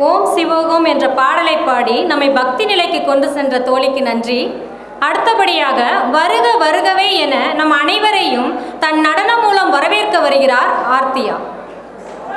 ஓம் சிவோகம் என்ற பாடலை பாடி நம்மை பக்தி நிலைக்கு கொண்டு சென்ற தோழிக்கு நன்றி. அடுத்தபடியாக வருக வருகவே என நம் அனைவரையும் தன் நடனம் மூலம் வரவேற்க வருகிறார் ஆர்த்தியா.